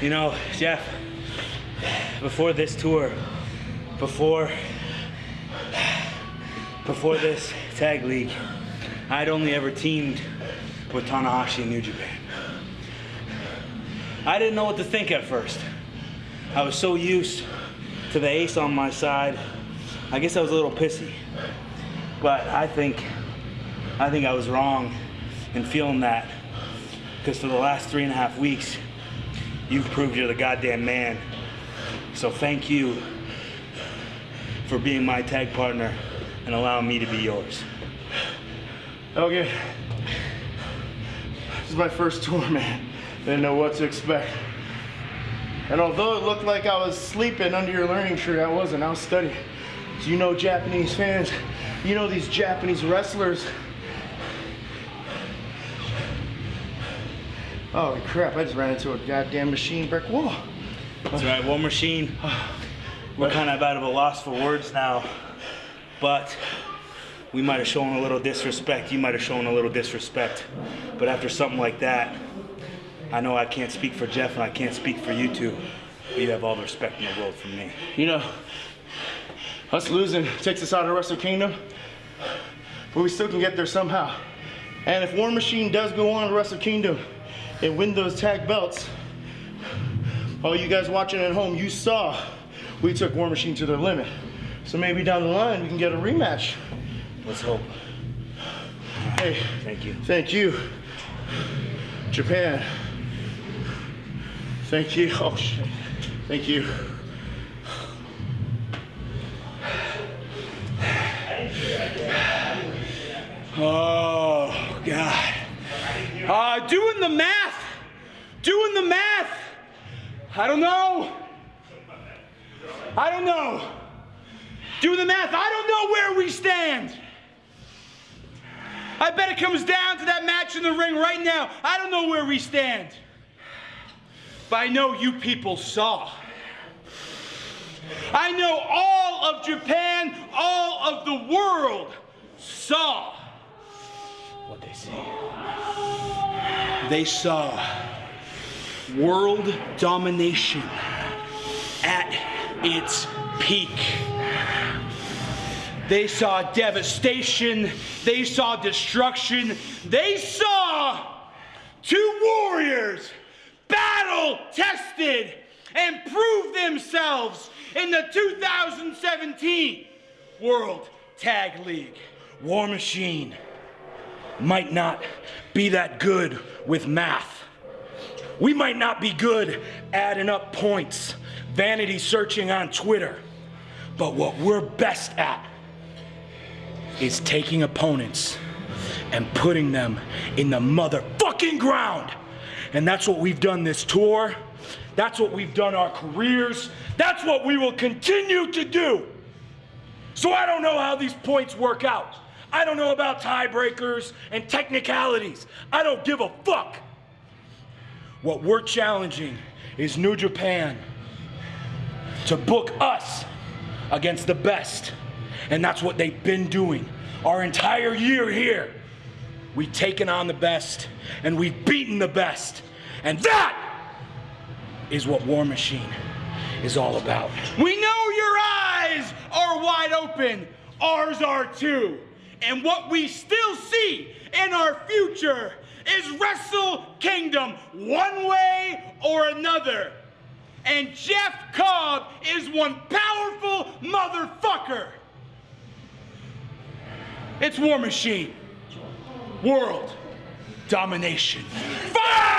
You know, Jeff, before this tour, before before this tag league, I'd only ever teamed with Tanahashi in New Japan. I didn't know what to think at first. I was so used to the ace on my side. I guess I was a little pissy. But I think I think I was wrong in feeling that. Because for the last three and a half weeks, you've proved you're the goddamn man. So thank you for being my tag partner and allowing me to be yours. Okay. This is my first tour, man. Didn't know what to expect. And although it looked like I was sleeping under your learning tree, I wasn't. I was studying. So you know Japanese fans, you know these Japanese wrestlers. Oh crap, I just ran into a goddamn machine brick wall. That's right, War Machine. We're kind of out of a loss for words now, but we might have shown a little disrespect. You might have shown a little disrespect. But after something like that, I know I can't speak for Jeff and I can't speak for you two. But you have all the respect in the world from me. You know, us losing takes us out of Wrestle Kingdom, but we still can get there somehow. And if War Machine does go on to Wrestle Kingdom and win those tag belts, all you guys watching at home, you saw we took War Machine to their limit. So maybe down the line we can get a rematch. Let's hope. Hey, Thank you. thank you, Japan. Thank you. Oh shit. Thank you. Oh, God. Uh, doing the math. Doing the math. I don't know. I don't know. Doing the math. I don't know where we stand. I bet it comes down to that match in the ring right now. I don't know where we stand. But I know you people saw. I know all of Japan, all of the world saw what they see. They saw world domination at its peak. They saw devastation. They saw destruction. They saw two warriors battle tested and prove themselves in the 2017 World Tag League. War Machine might not be that good with math. We might not be good adding up points, vanity searching on Twitter. But what we're best at is taking opponents and putting them in the motherfucking ground. And that's what we've done this tour. That's what we've done our careers. That's what we will continue to do. So I don't know how these points work out. I don't know about tiebreakers and technicalities. I don't give a fuck. What we're challenging is New Japan to book us against the best. And that's what they've been doing our entire year here. We've taken on the best and we've beaten the best. And that is what War Machine is all about. We know your eyes are wide open, ours are too. And what we still see in our future is Wrestle Kingdom, one way or another. And Jeff Cobb is one powerful motherfucker. It's War Machine. World domination. Fire!